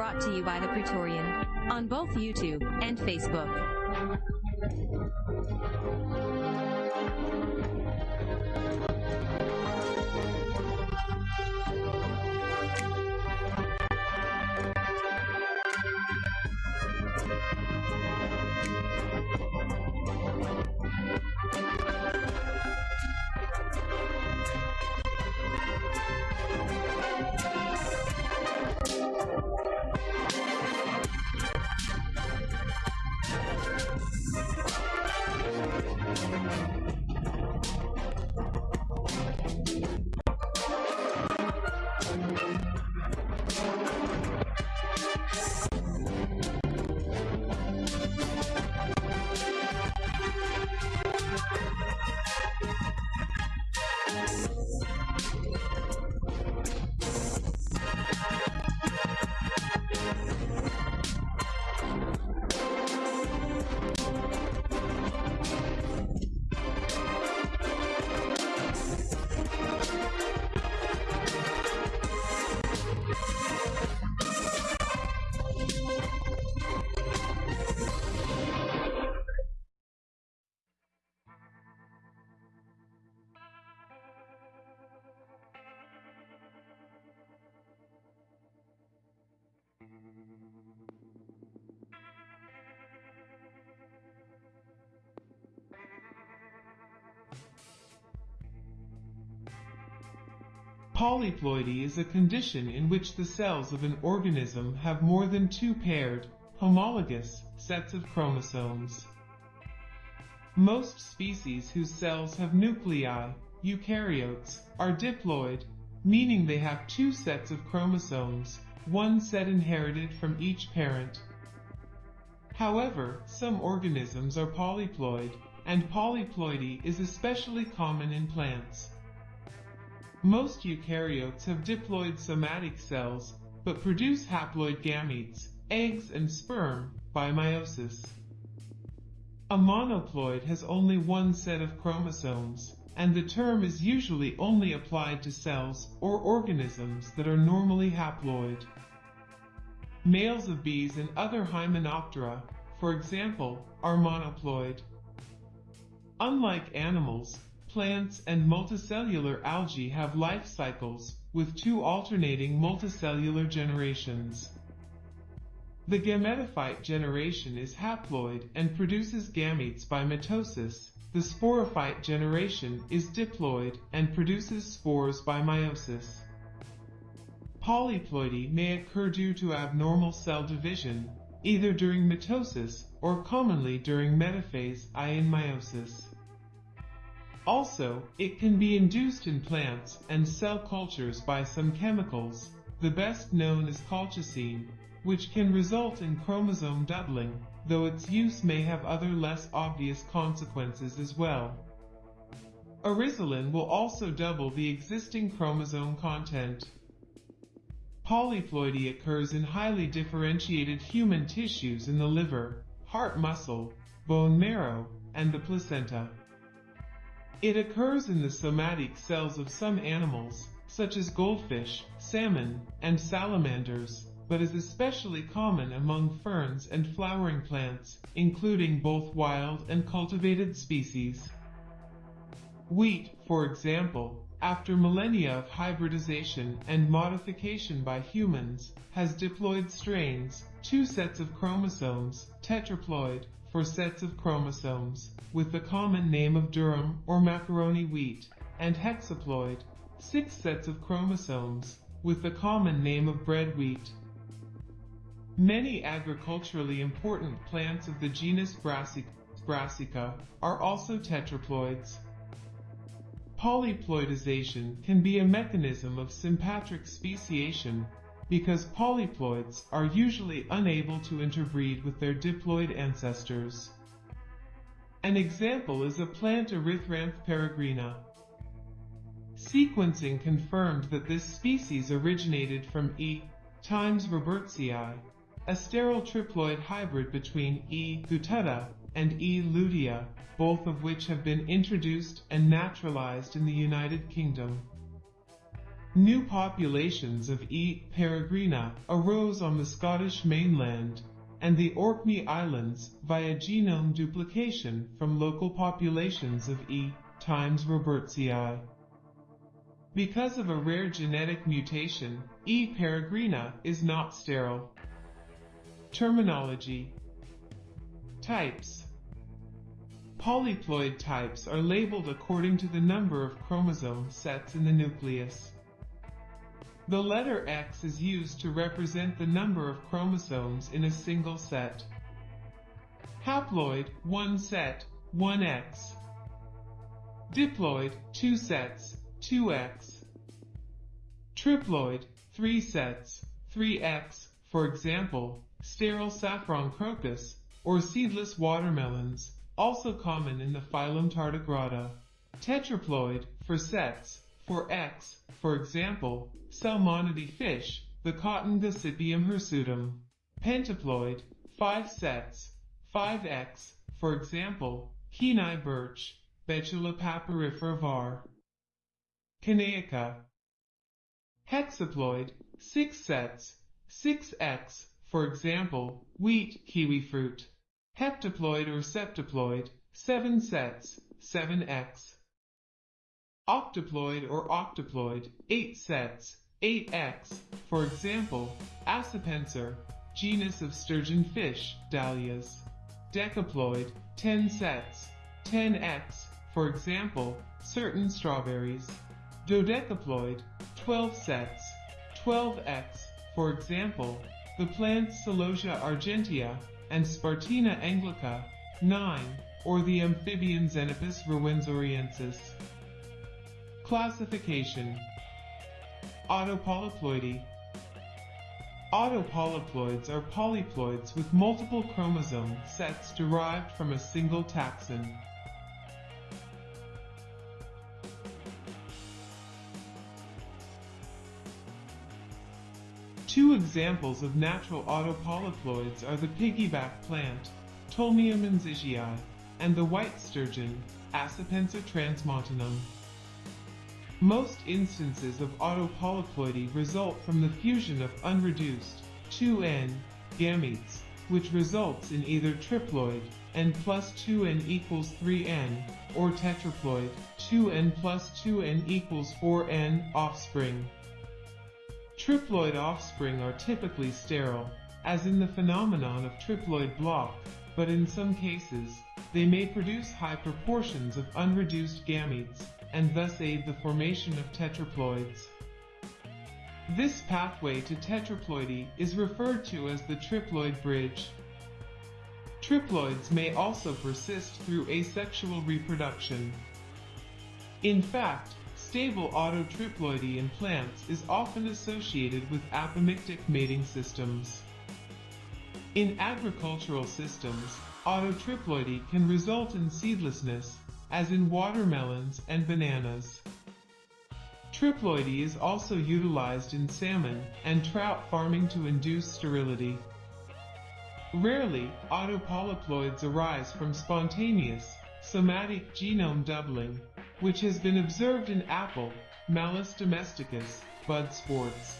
Brought to you by the Praetorian on both YouTube and Facebook. Polyploidy is a condition in which the cells of an organism have more than two paired, homologous, sets of chromosomes. Most species whose cells have nuclei, eukaryotes, are diploid, meaning they have two sets of chromosomes, one set inherited from each parent. However, some organisms are polyploid, and polyploidy is especially common in plants. Most eukaryotes have diploid somatic cells, but produce haploid gametes, eggs and sperm, by meiosis. A monoploid has only one set of chromosomes, and the term is usually only applied to cells or organisms that are normally haploid. Males of bees and other Hymenoptera, for example, are monoploid. Unlike animals, plants and multicellular algae have life cycles, with two alternating multicellular generations. The gametophyte generation is haploid and produces gametes by mitosis. The sporophyte generation is diploid and produces spores by meiosis. Polyploidy may occur due to abnormal cell division, either during mitosis or commonly during metaphase i in meiosis. Also, it can be induced in plants and cell cultures by some chemicals, the best known is colchicine, which can result in chromosome doubling, though its use may have other less obvious consequences as well. Oryzalin will also double the existing chromosome content. Polyploidy occurs in highly differentiated human tissues in the liver, heart muscle, bone marrow, and the placenta. It occurs in the somatic cells of some animals, such as goldfish, salmon, and salamanders, but is especially common among ferns and flowering plants, including both wild and cultivated species. Wheat, for example, after millennia of hybridization and modification by humans, has diploid strains, two sets of chromosomes, tetraploid, for sets of chromosomes, with the common name of durum or macaroni wheat, and hexaploid, six sets of chromosomes, with the common name of bread wheat. Many agriculturally important plants of the genus Brassica, are also tetraploids. Polyploidization can be a mechanism of sympatric speciation because polyploids are usually unable to interbreed with their diploid ancestors. An example is a plant Erythranthe peregrina. Sequencing confirmed that this species originated from E. times robertsii, a sterile triploid hybrid between E. guttata and E. lutea, both of which have been introduced and naturalized in the United Kingdom. New populations of E. peregrina arose on the Scottish mainland and the Orkney Islands via genome duplication from local populations of E. times robertsii. Because of a rare genetic mutation, E. peregrina is not sterile. Terminology Types Polyploid types are labeled according to the number of chromosome sets in the nucleus. The letter X is used to represent the number of chromosomes in a single set. Haploid, 1 set, 1X. Diploid, 2 sets, 2X. Triploid, 3 sets, 3X, for example, sterile saffron crocus, or seedless watermelons, also common in the phylum Tardigrada. Tetraploid, for sets, for X, for example, Salmonidae fish, the cotton Gossypium hirsutum. Pentaploid, 5 sets, 5X, for example, Kenai birch, Betula papyrifera var. kenaica. Hexaploid, 6 sets, 6X, for example, wheat kiwi fruit. Heptaploid or septaploid, 7 sets, 7X. Octoploid or octoploid, 8 sets, 8X, for example, Acipenser, genus of sturgeon fish, dahlias. Decaploid, 10 sets, 10X, for example, certain strawberries. Dodecaploid, 12 sets, 12X, for example, the plants Celosia argentea and Spartina anglica, 9, or the amphibian Xenopus ruwenzoriensis. Classification Autopolyploidy Autopolyploids are polyploids with multiple chromosome sets derived from a single taxon. Two examples of natural autopolyploids are the piggyback plant, Tolmiea menziesii, and the white sturgeon, Acipenser transmontanum. Most instances of autopolyploidy result from the fusion of unreduced 2n gametes, which results in either triploid n plus 2n equals 3n, or tetraploid 2n plus 2n equals 4n offspring. Triploid offspring are typically sterile, as in the phenomenon of triploid block, but in some cases, they may produce high proportions of unreduced gametes, and thus aid the formation of tetraploids. This pathway to tetraploidy is referred to as the triploid bridge. Triploids may also persist through asexual reproduction. In fact, stable autotriploidy in plants is often associated with apomictic mating systems. In agricultural systems, autotriploidy can result in seedlessness, as in watermelons and bananas. Triploidy is also utilized in salmon and trout farming to induce sterility. Rarely, autopolyploids arise from spontaneous, somatic genome doubling, which has been observed in apple, Malus domesticus, bud sports.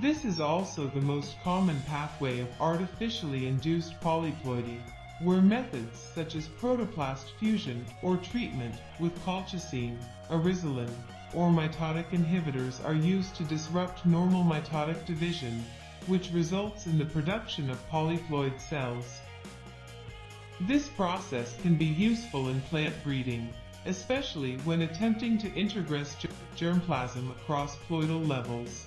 This is also the most common pathway of artificially induced polyploidy, where methods such as protoplast fusion or treatment with colchicine, oryzalin, or mitotic inhibitors are used to disrupt normal mitotic division, which results in the production of polyploid cells. This process can be useful in plant breeding, especially when attempting to integrate germplasm across ploidal levels.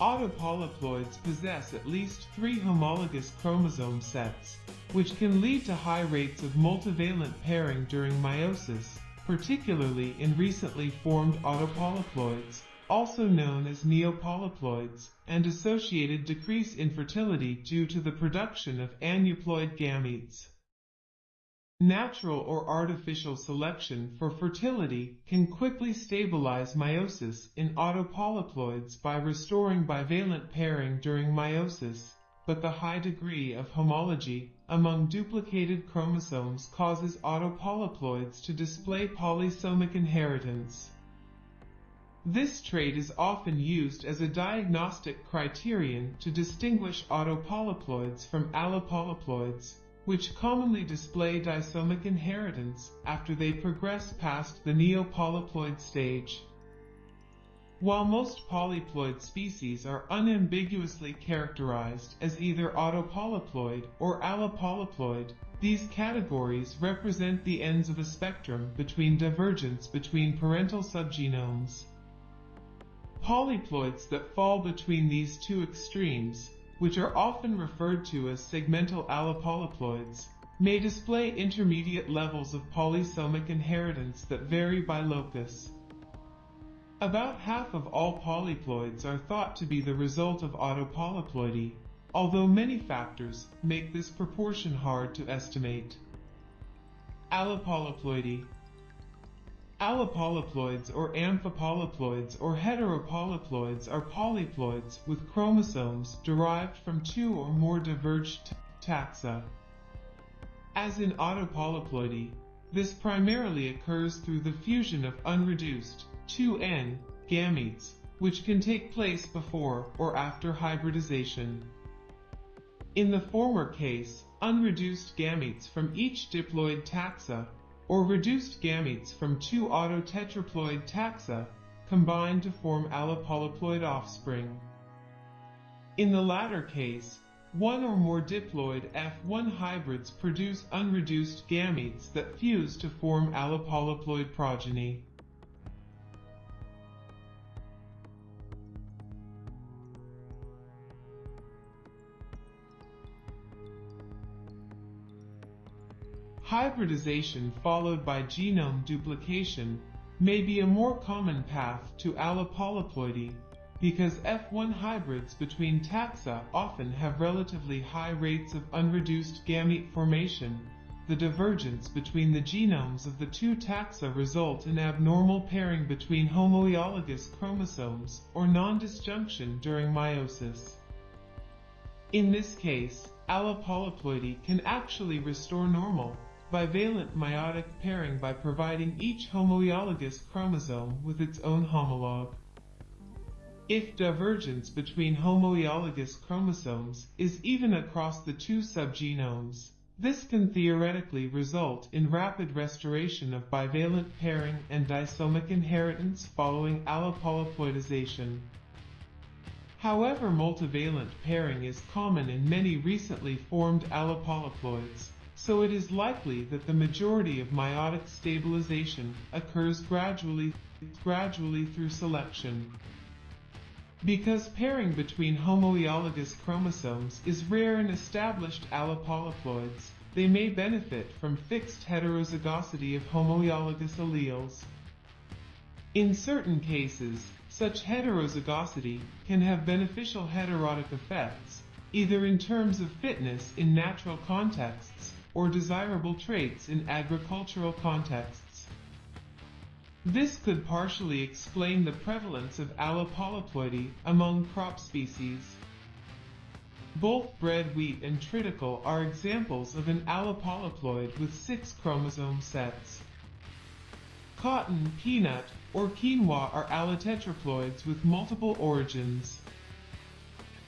Autopolyploids possess at least three homologous chromosome sets, which can lead to high rates of multivalent pairing during meiosis, particularly in recently formed autopolyploids, also known as neopolyploids, and associated decrease in fertility due to the production of aneuploid gametes. Natural or artificial selection for fertility can quickly stabilize meiosis in autopolyploids by restoring bivalent pairing during meiosis, but the high degree of homology among duplicated chromosomes causes autopolyploids to display polysomic inheritance. This trait is often used as a diagnostic criterion to distinguish autopolyploids from allopolyploids, which commonly display disomic inheritance after they progress past the neopolyploid stage. While most polyploid species are unambiguously characterized as either autopolyploid or allopolyploid, these categories represent the ends of a spectrum between divergence between parental subgenomes. Polyploids that fall between these two extremes, which are often referred to as segmental allopolyploids, may display intermediate levels of polysomic inheritance that vary by locus. About half of all polyploids are thought to be the result of autopolyploidy, although many factors make this proportion hard to estimate. Allopolyploidy Allopolyploids or amphipolyploids or heteropolyploids are polyploids with chromosomes derived from two or more diverged taxa. As in autopolyploidy, this primarily occurs through the fusion of unreduced 2N gametes, which can take place before or after hybridization. In the former case, unreduced gametes from each diploid taxa or reduced gametes from two autotetraploid taxa combine to form allopolyploid offspring. In the latter case, one or more diploid F1 hybrids produce unreduced gametes that fuse to form allopolyploid progeny. Hybridization followed by genome duplication may be a more common path to allopolyploidy because F1 hybrids between taxa often have relatively high rates of unreduced gamete formation. The divergence between the genomes of the two taxa result in abnormal pairing between homoiologous chromosomes or non-disjunction during meiosis. In this case, allopolyploidy can actually restore normal bivalent meiotic pairing by providing each homoiologous chromosome with its own homologue. If divergence between homoiologous chromosomes is even across the two subgenomes, this can theoretically result in rapid restoration of bivalent pairing and disomic inheritance following allopolyploidization. However multivalent pairing is common in many recently formed allopolyploids, so it is likely that the majority of meiotic stabilization occurs gradually, gradually through selection. Because pairing between homoeologous chromosomes is rare in established allopolyploids, they may benefit from fixed heterozygosity of homoeologous alleles. In certain cases, such heterozygosity can have beneficial heterotic effects, either in terms of fitness in natural contexts or desirable traits in agricultural contexts. This could partially explain the prevalence of allopolyploidy among crop species. Both bread wheat and triticale are examples of an allopolyploid with six chromosome sets. Cotton, peanut, or quinoa are allotetraploids with multiple origins.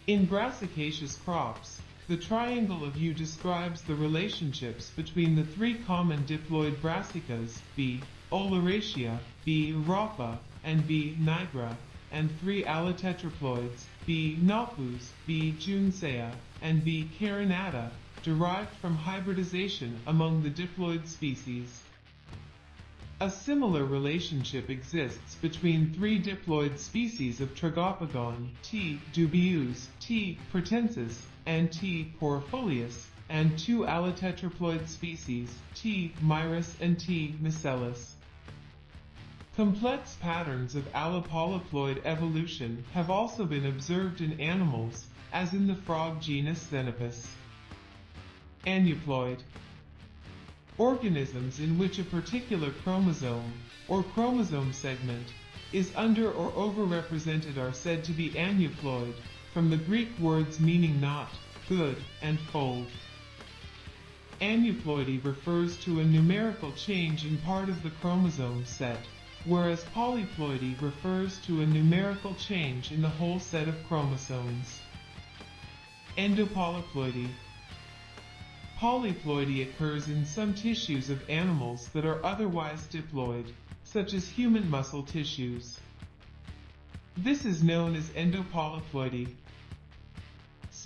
In brassicaceous crops, the triangle of U describes the relationships between the three common diploid brassicas, B. oleracea, B. rapa, and B. nigra, and three allotetraploids, B. napus, B. juncea, and B. carinata, derived from hybridization among the diploid species. A similar relationship exists between three diploid species of Tragopogon, T. dubius, T. pratensis, and T. porifolius, and two allotetraploid species, T. mirus and T. miscellus. Complex patterns of allopolyploid evolution have also been observed in animals, as in the frog genus Xenopus. Aneuploid Organisms in which a particular chromosome, or chromosome segment, is under or overrepresented are said to be aneuploid, from the Greek words meaning not, good, and fold. Aneuploidy refers to a numerical change in part of the chromosome set, whereas polyploidy refers to a numerical change in the whole set of chromosomes. Endopolyploidy Polyploidy occurs in some tissues of animals that are otherwise diploid, such as human muscle tissues. This is known as endopolyploidy.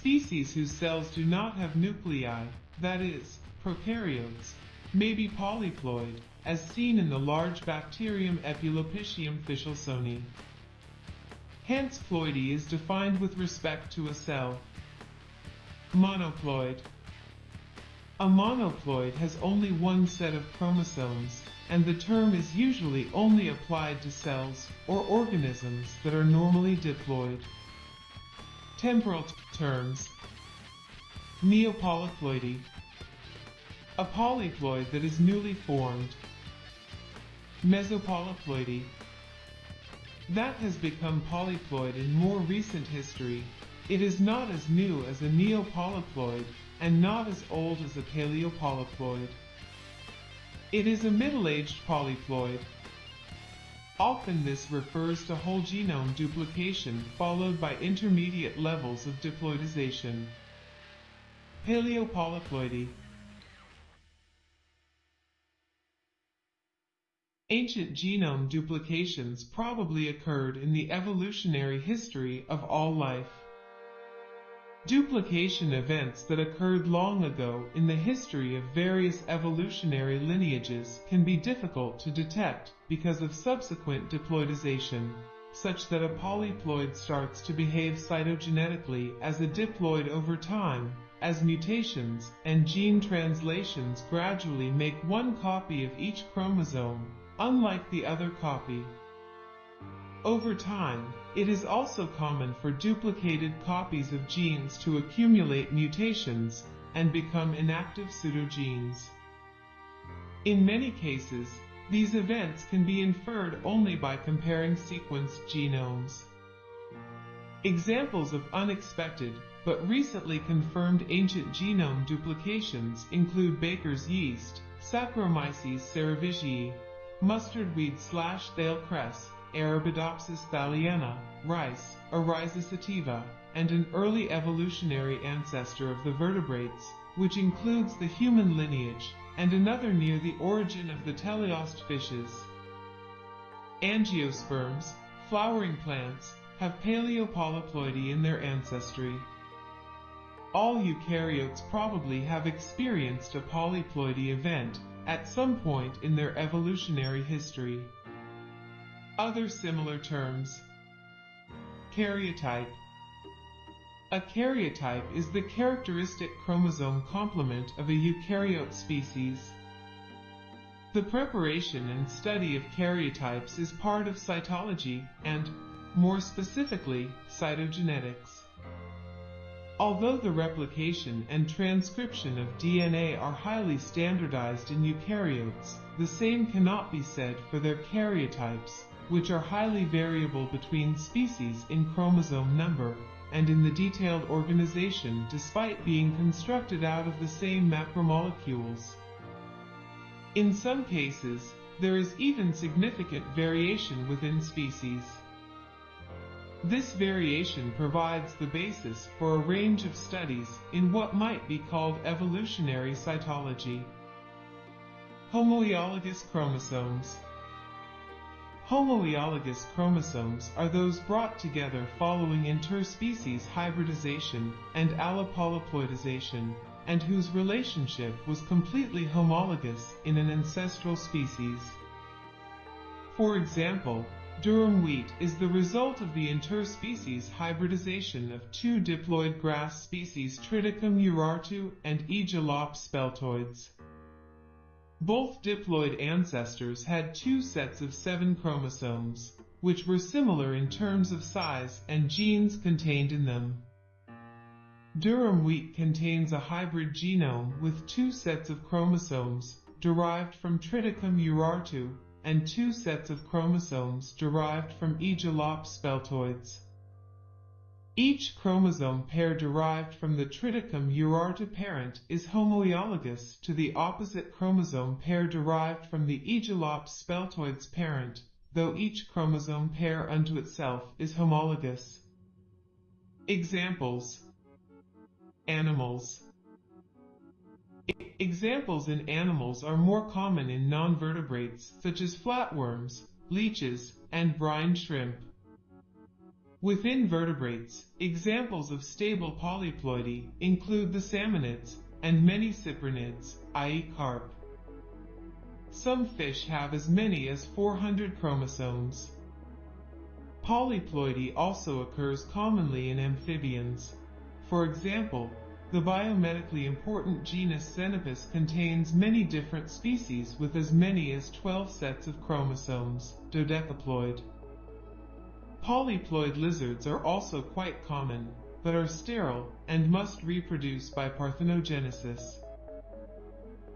Species whose cells do not have nuclei, that is, prokaryotes, may be polyploid, as seen in the large bacterium Epulopiscium fishelsoni. Hence ploidy is defined with respect to a cell. Monoploid. A monoploid has only one set of chromosomes, and the term is usually only applied to cells or organisms that are normally diploid. Temporal terms. Neopolyploidy. A polyploid that is newly formed. Mesopolyploidy. That has become polyploid in more recent history. It is not as new as a neopolyploid and not as old as a paleopolyploid. It is a middle-aged polyploid. Often this refers to whole genome duplication followed by intermediate levels of diploidization. Paleopolyploidy Ancient genome duplications probably occurred in the evolutionary history of all life. Duplication events that occurred long ago in the history of various evolutionary lineages can be difficult to detect because of subsequent diploidization, such that a polyploid starts to behave cytogenetically as a diploid over time, as mutations and gene translations gradually make one copy of each chromosome unlike the other copy. Over time, it is also common for duplicated copies of genes to accumulate mutations and become inactive pseudogenes. In many cases, these events can be inferred only by comparing sequenced genomes. Examples of unexpected but recently confirmed ancient genome duplications include baker's yeast, Saccharomyces cerevisiae, mustard weed slash thale cress, Arabidopsis thaliana, rice, Oryza sativa, and an early evolutionary ancestor of the vertebrates, which includes the human lineage, and another near the origin of the teleost fishes. Angiosperms, flowering plants, have paleopolyploidy in their ancestry. All eukaryotes probably have experienced a polyploidy event, at some point in their evolutionary history. Other similar terms. Karyotype. A karyotype is the characteristic chromosome complement of a eukaryote species. The preparation and study of karyotypes is part of cytology and, more specifically, cytogenetics. Although the replication and transcription of DNA are highly standardized in eukaryotes, the same cannot be said for their karyotypes, which are highly variable between species in chromosome number and in the detailed organization despite being constructed out of the same macromolecules. In some cases, there is even significant variation within species. This variation provides the basis for a range of studies in what might be called evolutionary cytology. Homoiologous chromosomes. Homoiologous chromosomes are those brought together following interspecies hybridization and allopolyploidization, and whose relationship was completely homologous in an ancestral species. For example, Durum wheat is the result of the interspecies hybridization of two diploid grass species Triticum urartu and Aegilops speltoides. Both diploid ancestors had two sets of seven chromosomes, which were similar in terms of size and genes contained in them. Durum wheat contains a hybrid genome with two sets of chromosomes derived from Triticum urartu and two sets of chromosomes derived from Aegilops speltoides. Each chromosome pair derived from the Triticum urartu parent is homologous to the opposite chromosome pair derived from the Aegilops speltoides parent, though each chromosome pair unto itself is homologous. Examples Animals Examples in animals are more common in non-vertebrates such as flatworms, leeches, and brine shrimp. Within vertebrates, examples of stable polyploidy include the salmonids and many cyprinids, i.e. carp. Some fish have as many as 400 chromosomes. Polyploidy also occurs commonly in amphibians. For example, the biomedically important genus Xenopus contains many different species with as many as 12 sets of chromosomes, dodecaploid. Polyploid lizards are also quite common, but are sterile and must reproduce by parthenogenesis.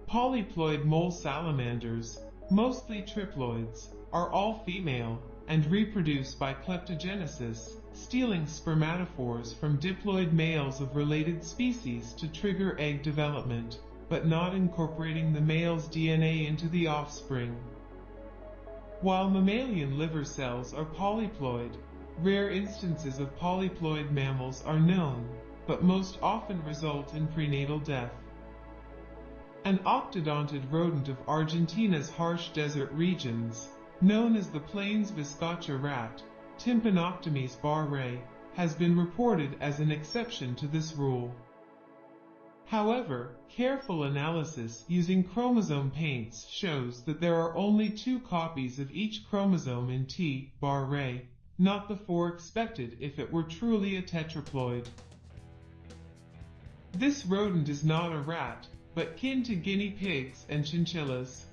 Polyploid mole salamanders, mostly triploids, are all female and reproduce by kleptogenesis, stealing spermatophores from diploid males of related species to trigger egg development, but not incorporating the male's DNA into the offspring. While mammalian liver cells are polyploid, rare instances of polyploid mammals are known, but most often result in prenatal death. An octodontid rodent of Argentina's harsh desert regions, known as the plains viscacha rat, Tympanoctomys barrae, has been reported as an exception to this rule. However, careful analysis using chromosome paints shows that there are only two copies of each chromosome in T. barrae, not the four expected if it were truly a tetraploid. This rodent is not a rat, but kin to guinea pigs and chinchillas.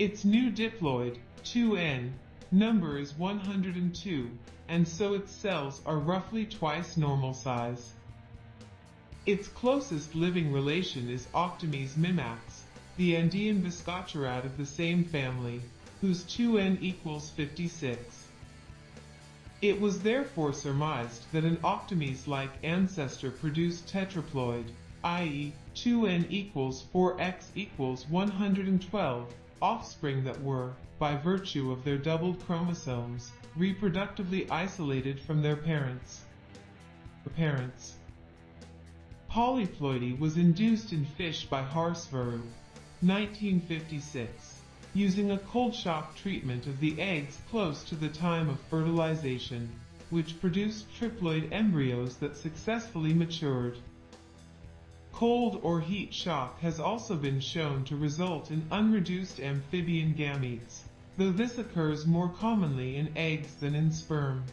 Its new diploid, 2N, number is 102, and so its cells are roughly twice normal size. Its closest living relation is Octomys mimax, the Andean viscacharat of the same family, whose 2n equals 56. It was therefore surmised that an Octomys-like ancestor produced tetraploid, i.e., 2n equals 4x equals 112, offspring that were, by virtue of their doubled chromosomes, reproductively isolated from their parents. Parents. Polyploidy was induced in fish by Har Swarup, 1956, using a cold shock treatment of the eggs close to the time of fertilization, which produced triploid embryos that successfully matured. Cold or heat shock has also been shown to result in unreduced amphibian gametes, though this occurs more commonly in eggs than in sperm.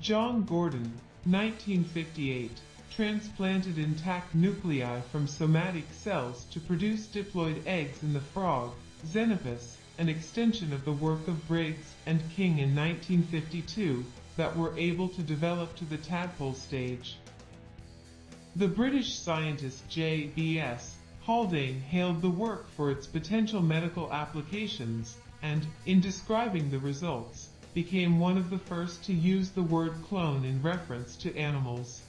John Gurdon, 1958, transplanted intact nuclei from somatic cells to produce diploid eggs in the frog, Xenopus, an extension of the work of Briggs and King in 1952, that were able to develop to the tadpole stage. The British scientist J.B.S. Haldane hailed the work for its potential medical applications, and, in describing the results, became one of the first to use the word clone in reference to animals.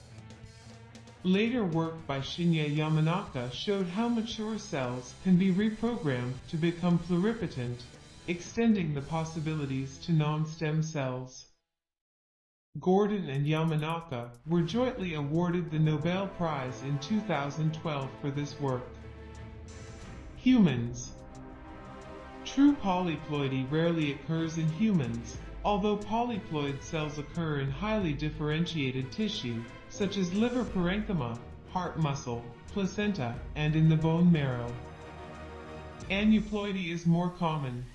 Later work by Shinya Yamanaka showed how mature cells can be reprogrammed to become pluripotent, extending the possibilities to non-stem cells. Gurdon and Yamanaka were jointly awarded the Nobel Prize in 2012 for this work. Humans True polyploidy rarely occurs in humans, although polyploid cells occur in highly differentiated tissue, such as liver parenchyma, heart muscle, placenta, and in the bone marrow. Aneuploidy is more common,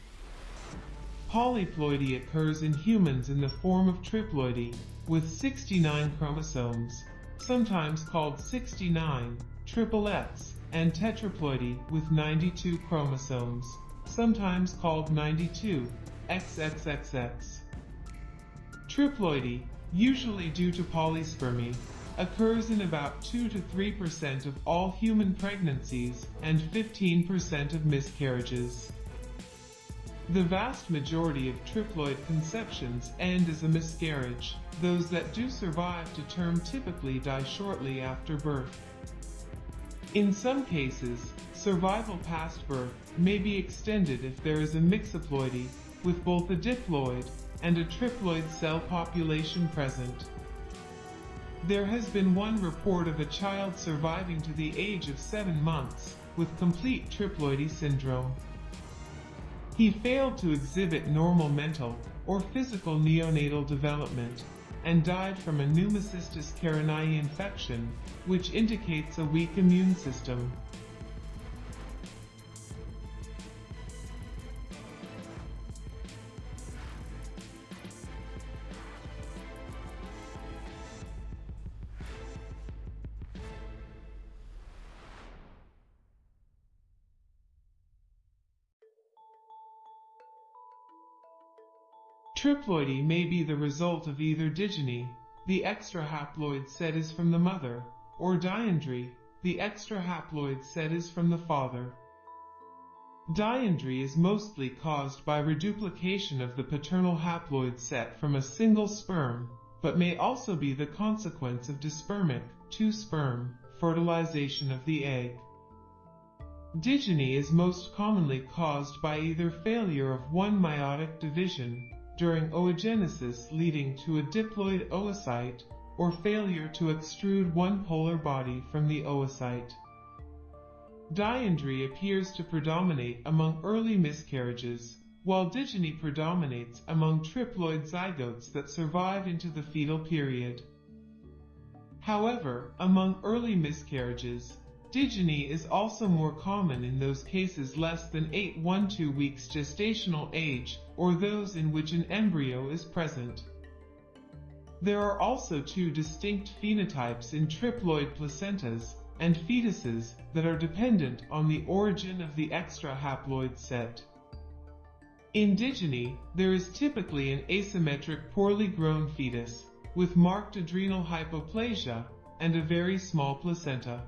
Polyploidy occurs in humans in the form of triploidy, with 69 chromosomes, sometimes called 69, triple X, and tetraploidy with 92 chromosomes, sometimes called 92, XXXX. Triploidy, usually due to polyspermy, occurs in about 2 to 3% of all human pregnancies and 15% of miscarriages. The vast majority of triploid conceptions end as a miscarriage. Those that do survive to term typically die shortly after birth. In some cases, survival past birth may be extended if there is a mixoploidy, with both a diploid and a triploid cell population present. There has been one report of a child surviving to the age of 7 months with complete triploidy syndrome. He failed to exhibit normal mental or physical neonatal development and died from a pneumocystis carinii infection, which indicates a weak immune system. Triploidy may be the result of either digyny, the extra haploid set is from the mother, or diandry, the extra haploid set is from the father. Diandry is mostly caused by reduplication of the paternal haploid set from a single sperm, but may also be the consequence of dispermic, two-sperm, fertilization of the egg. Digyny is most commonly caused by either failure of one meiotic division, during oogenesis leading to a diploid oocyte or failure to extrude one polar body from the oocyte. Diandry appears to predominate among early miscarriages, while digyny predominates among triploid zygotes that survive into the fetal period. However, among early miscarriages, Digyny is also more common in those cases less than 8-12 weeks gestational age or those in which an embryo is present. There are also two distinct phenotypes in triploid placentas and fetuses that are dependent on the origin of the extra haploid set. In digyny, there is typically an asymmetric poorly grown fetus with marked adrenal hypoplasia and a very small placenta.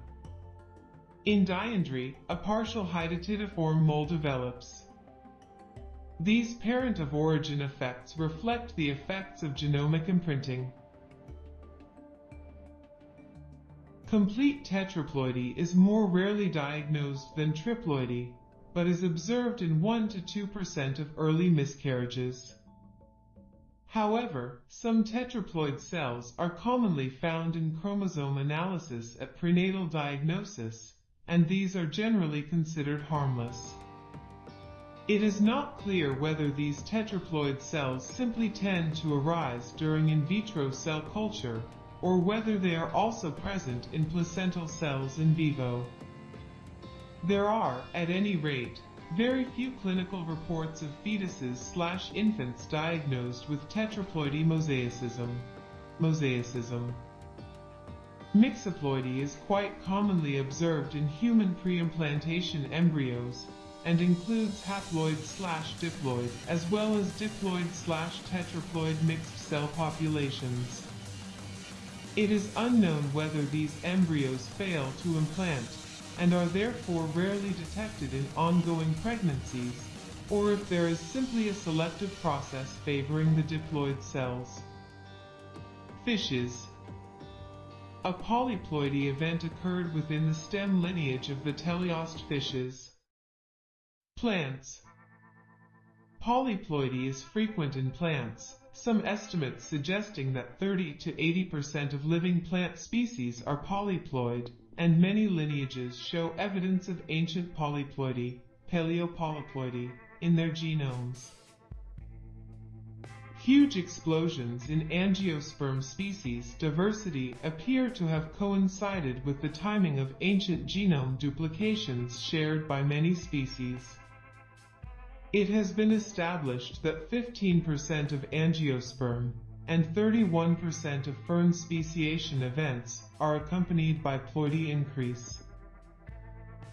In diandry, a partial hydatidiform mole develops. These parent of origin effects reflect the effects of genomic imprinting. Complete tetraploidy is more rarely diagnosed than triploidy, but is observed in 1-2% of early miscarriages. However, some tetraploid cells are commonly found in chromosome analysis at prenatal diagnosis, and these are generally considered harmless. It is not clear whether these tetraploid cells simply tend to arise during in vitro cell culture, or whether they are also present in placental cells in vivo. There are, at any rate, very few clinical reports of fetuses slash infants diagnosed with tetraploidy mosaicism. Mosaicism. Mixoploidy is quite commonly observed in human preimplantation embryos and includes haploid slash diploid as well as diploid slash tetraploid mixed cell populations. It is unknown whether these embryos fail to implant and are therefore rarely detected in ongoing pregnancies, or if there is simply a selective process favoring the diploid cells. Fishes a polyploidy event occurred within the stem lineage of the teleost fishes. Plants Polyploidy is frequent in plants, some estimates suggesting that 30 to 80% of living plant species are polyploid, and many lineages show evidence of ancient polyploidy, paleopolyploidy, in their genomes. Huge explosions in angiosperm species diversity appear to have coincided with the timing of ancient genome duplications shared by many species. It has been established that 15% of angiosperm and 31% of fern speciation events are accompanied by ploidy increase.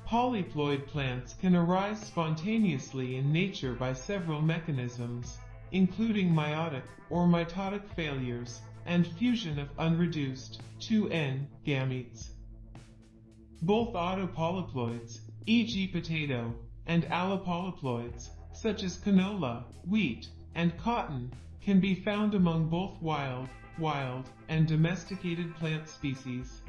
Polyploid plants can arise spontaneously in nature by several mechanisms, including meiotic or mitotic failures and fusion of unreduced 2N gametes. Both autopolyploids, e.g. potato, and allopolyploids, such as canola, wheat, and cotton, can be found among both wild, wild, and domesticated plant species.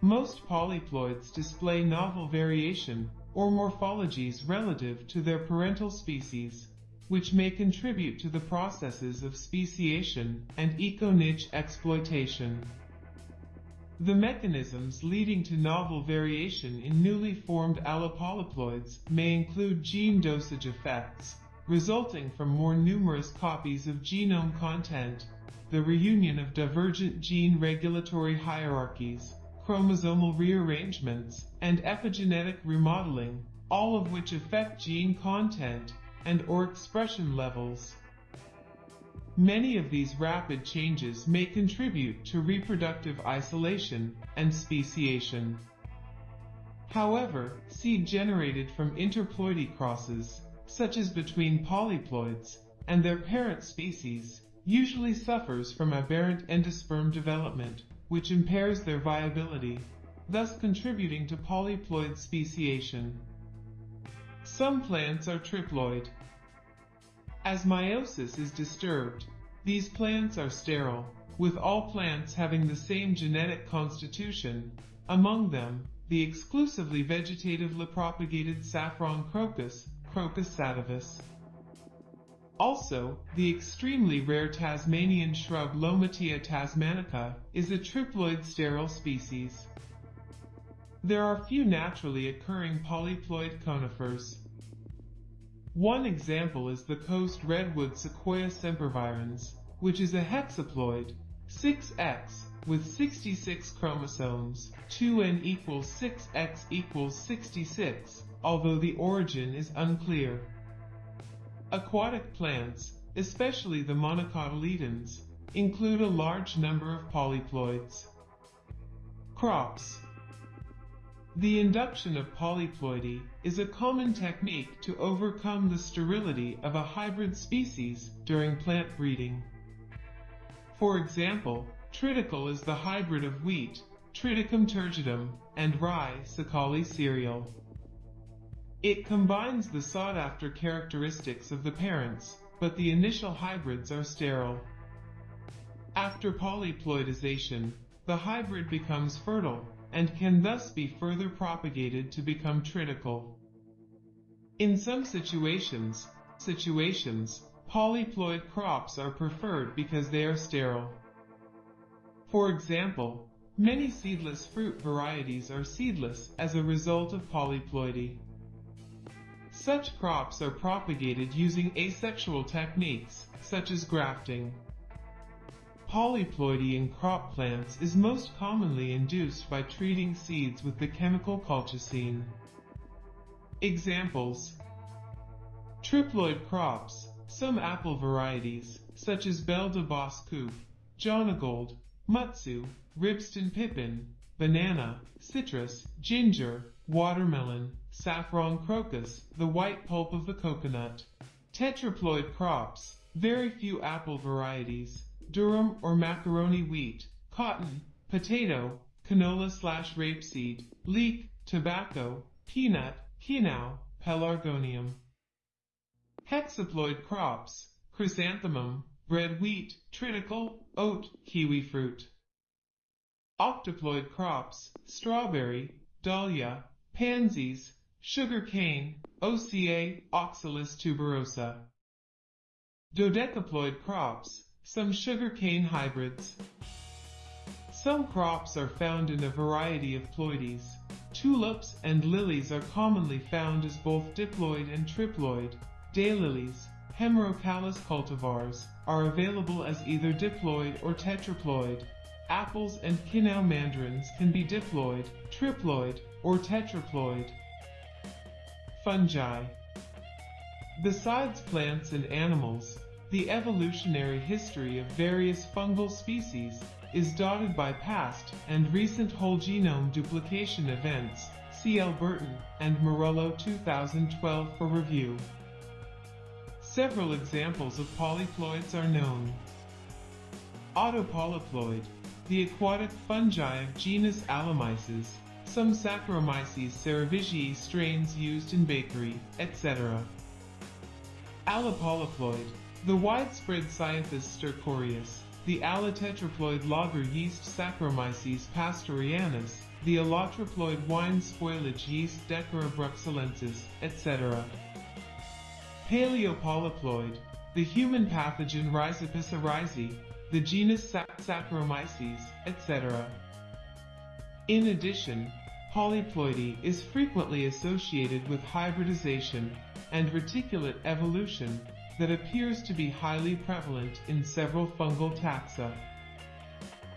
Most polyploids display novel variation or morphologies relative to their parental species, which may contribute to the processes of speciation and eco-niche exploitation. The mechanisms leading to novel variation in newly formed allopolyploids may include gene dosage effects, resulting from more numerous copies of genome content, the reunion of divergent gene regulatory hierarchies, chromosomal rearrangements, and epigenetic remodeling, all of which affect gene content and or expression levels. Many of these rapid changes may contribute to reproductive isolation and speciation. However, seed generated from interploidy crosses, such as between polyploids and their parent species, usually suffers from aberrant endosperm development, which impairs their viability, thus contributing to polyploid speciation. Some plants are triploid, as meiosis is disturbed, these plants are sterile, with all plants having the same genetic constitution, among them, the exclusively vegetatively propagated saffron crocus, Crocus sativus. Also, the extremely rare Tasmanian shrub Lomatia tasmanica is a triploid sterile species. There are few naturally occurring polyploid conifers. One example is the coast redwood Sequoia sempervirens, which is a hexaploid, 6x, with 66 chromosomes, 2n equals 6x equals 66, although the origin is unclear. Aquatic plants, especially the monocotyledons, include a large number of polyploids. Crops the induction of polyploidy is a common technique to overcome the sterility of a hybrid species during plant breeding. For example, triticale is the hybrid of wheat, Triticum turgidum, and rye, Secale cereale. It combines the sought-after characteristics of the parents, but the initial hybrids are sterile. After polyploidization, the hybrid becomes fertile, and can thus be further propagated to become triticale. In some situations, situations, polyploid crops are preferred because they are sterile. For example, many seedless fruit varieties are seedless as a result of polyploidy. Such crops are propagated using asexual techniques, such as grafting. Polyploidy in crop plants is most commonly induced by treating seeds with the chemical colchicine. Examples Triploid crops, some apple varieties, such as Belle de Bosse Jonagold, Mutsu, Ribston Pippin, banana, citrus, ginger, watermelon, saffron crocus, the white pulp of the coconut. Tetraploid crops, very few apple varieties, durum or macaroni wheat, cotton, potato, canola slash rapeseed, leek, tobacco, peanut, quinoa, pelargonium. Hexaploid crops, chrysanthemum, red wheat, triticale, oat, kiwi fruit. Octoploid crops, strawberry, dahlia, pansies, sugar cane, OCA, Oxalis tuberosa. Dodecaploid crops, some sugarcane hybrids. Some crops are found in a variety of ploidies. Tulips and lilies are commonly found as both diploid and triploid. Daylilies, Hemerocallis cultivars, are available as either diploid or tetraploid. Apples and quinoa mandarins can be diploid, triploid, or tetraploid. Fungi Besides plants and animals, the evolutionary history of various fungal species is dotted by past and recent whole genome duplication events. See Albertin and Marullo 2012 for review. Several examples of polyploids are known. Autopolyploid, the aquatic fungi of genus Allomyces, some Saccharomyces cerevisiae strains used in bakery, etc. Allopolyploid, the widespread Cyathus stercoreus, the allotetraploid lager yeast Saccharomyces pastorianus, the allotriploid wine spoilage yeast Dekkera bruxellensis, etc. Paleopolyploid, the human pathogen Rhizopus oryzae, the genus Saccharomyces, etc. In addition, polyploidy is frequently associated with hybridization and reticulate evolution that appears to be highly prevalent in several fungal taxa.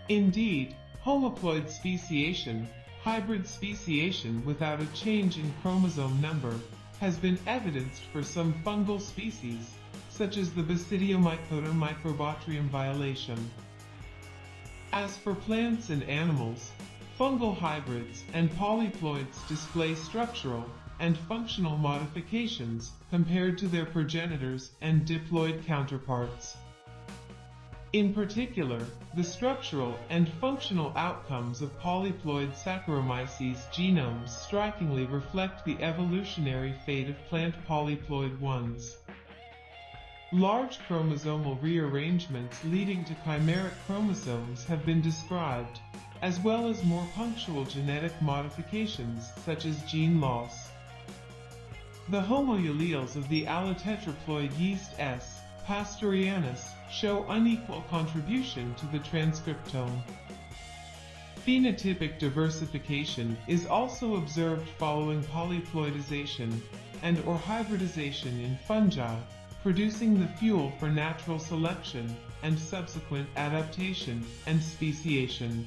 Indeed, homoploid speciation, hybrid speciation without a change in chromosome number, has been evidenced for some fungal species, such as the Basidiomycota Microbotryum violaceum. As for plants and animals, fungal hybrids and polyploids display structural and functional modifications compared to their progenitors and diploid counterparts. In particular, the structural and functional outcomes of polyploid Saccharomyces genomes strikingly reflect the evolutionary fate of plant polyploid ones. Large chromosomal rearrangements leading to chimeric chromosomes have been described, as well as more punctual genetic modifications such as gene loss. The homoalleles of the allotetraploid yeast S. pastorianus show unequal contribution to the transcriptome. Phenotypic diversification is also observed following polyploidization and or hybridization in fungi, producing the fuel for natural selection and subsequent adaptation and speciation.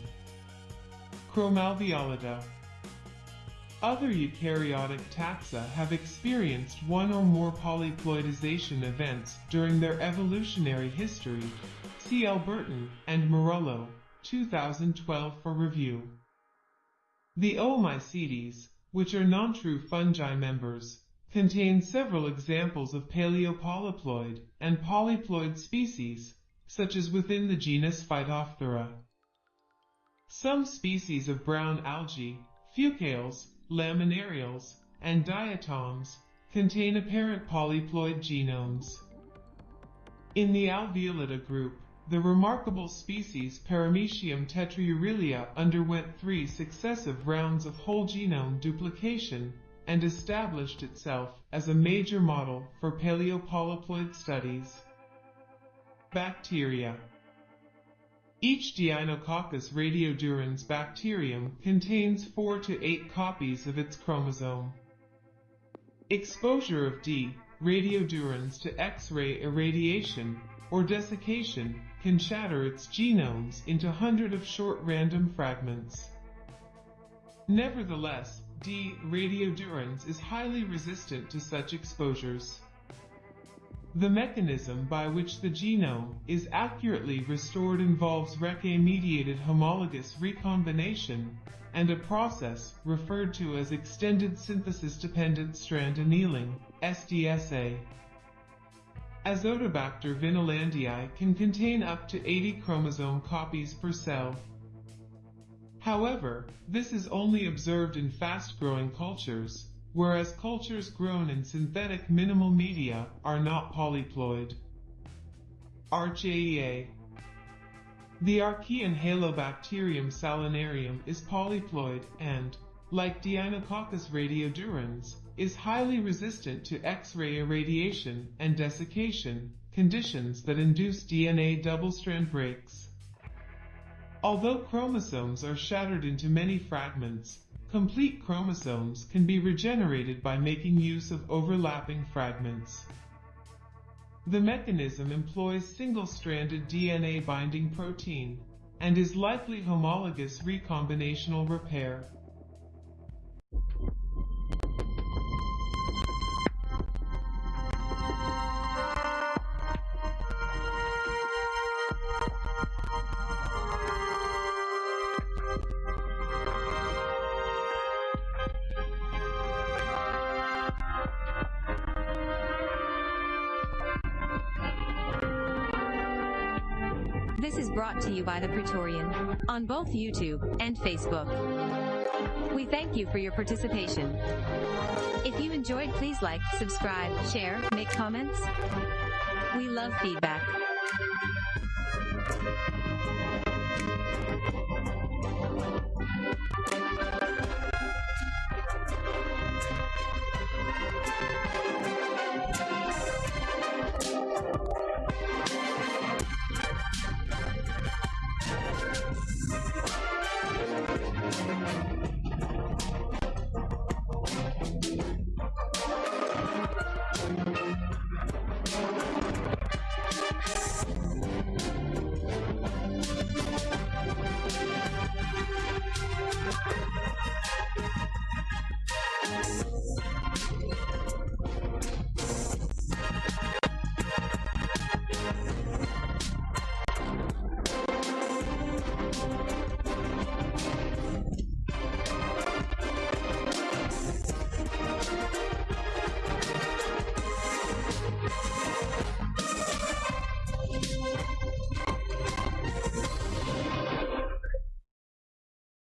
Chromalveolata Other eukaryotic taxa have experienced one or more polyploidization events during their evolutionary history. See Albertin and Marullo, 2012 for review. The Oomycetes, which are non-true fungi members, contain several examples of paleopolyploid and polyploid species, such as within the genus Phytophthora. Some species of brown algae, fucales, Laminariales, and diatoms, contain apparent polyploid genomes. In the alveolata group, the remarkable species Paramecium tetraurelia underwent three successive rounds of whole genome duplication and established itself as a major model for paleopolyploid studies. Bacteria Each Deinococcus radiodurans bacterium contains 4 to 8 copies of its chromosome. Exposure of D. radiodurans to X-ray irradiation or desiccation can shatter its genomes into hundreds of short random fragments. Nevertheless, D. radiodurans is highly resistant to such exposures. The mechanism by which the genome is accurately restored involves RECA-mediated homologous recombination and a process referred to as extended synthesis-dependent strand annealing, SDSA. Azotobacter vinelandii can contain up to 80 chromosome copies per cell. However, this is only observed in fast-growing cultures, whereas cultures grown in synthetic minimal media are not polyploid. Archaea The archaeon Halobacterium salinarum is polyploid and, like Deinococcus radiodurans, is highly resistant to X-ray irradiation and desiccation, conditions that induce DNA double-strand breaks. Although chromosomes are shattered into many fragments, complete chromosomes can be regenerated by making use of overlapping fragments. The mechanism employs single-stranded DNA binding protein and is likely homologous recombinational repair. On both YouTube and Facebook. We thank you for your participation. If you enjoyed, please like, subscribe, share, make comments. We love feedback.